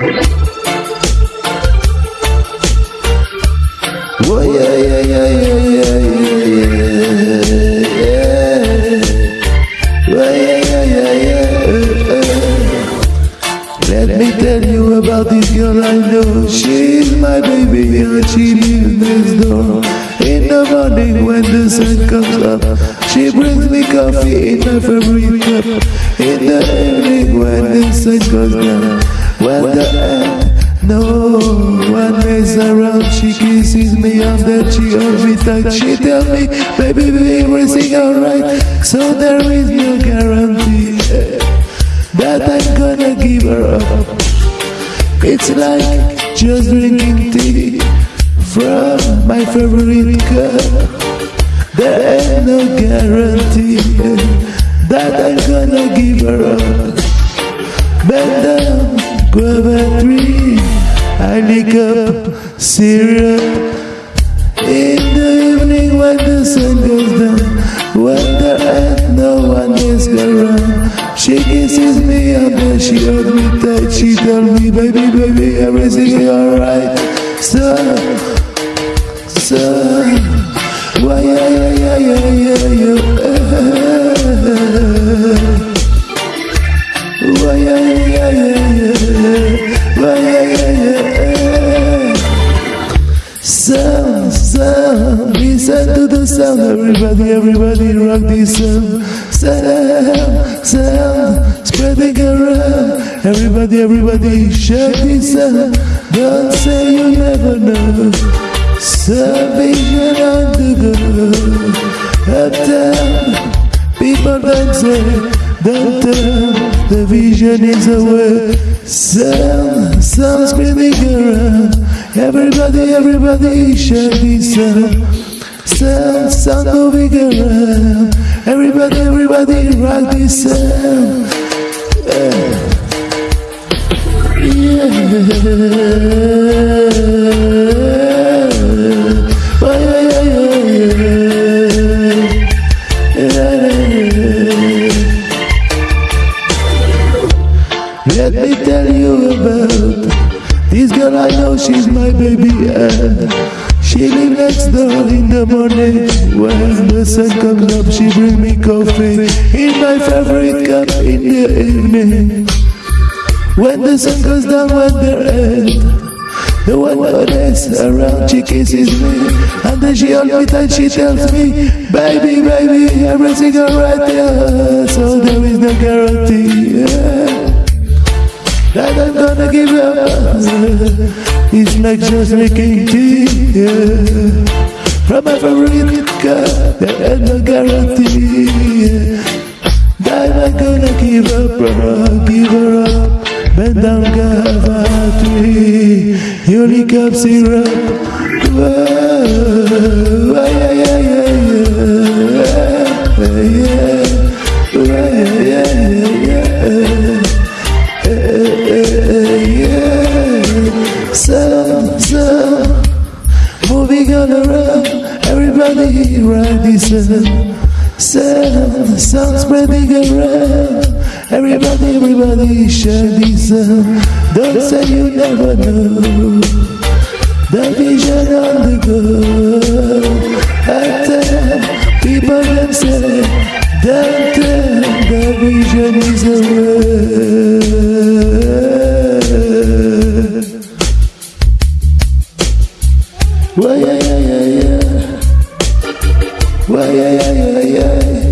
Yeah, yeah, yeah, yeah, yeah, yeah, yeah. Yeah, yeah, yeah, yeah. Let me tell you about this girl I know. She's my baby and she lives next door. In the morning when the sun comes up, she brings me coffee in my favorite cup. In the evening when the sun goes down, when the end no one is around, she kisses me on the cheek every time. She tell me, baby, baby, everything alright. So there is no guarantee eh, that I'm gonna give her up. It's like just drinking tea from my favorite cup. There ain't no guarantee eh, that I'm gonna give her up. I lick up syrup in the evening when the sun goes down. When there ain't no one is around, she kisses me and then she holds me tight. She tell me, baby, baby, everything alright. So, so, why, yeah, yeah, yeah, yeah, yeah, yeah. Sound, sound, listen to the sound. Everybody, everybody, rock this sound. Sound, sound, spreading around. Everybody, everybody, share this sound. Don't say you never know. Salvation on the go. Uptown, people don't tell. The vision is away. Sound, sound spinning around. Everybody, everybody share this self, self, sound of vigor. Everybody, everybody, rock this self. Yeah. yeah. Girl I know she's my baby and she live next door in the morning. When the sun comes up she bring me coffee. In my favorite cup in the evening. When the sun goes down when they're the one is around she kisses me. And then she holds me tight she tells me baby baby everything alright yeah. So there is no guarantee yeah. That I'm gonna give up. It's like just making tea. Yeah. From cup, there ain't no guarantee. Yeah. I'm gonna give up, bro, give her up. Bend down, tree. You lick up syrup. Sound. Sound, sound spreading around. Everybody, everybody share this sound. Don't say you never know. The vision on the go. Tell people them say, don't tell the vision is away. Why, yeah, yeah, yeah, yeah. Yeah, yeah, yeah, yeah.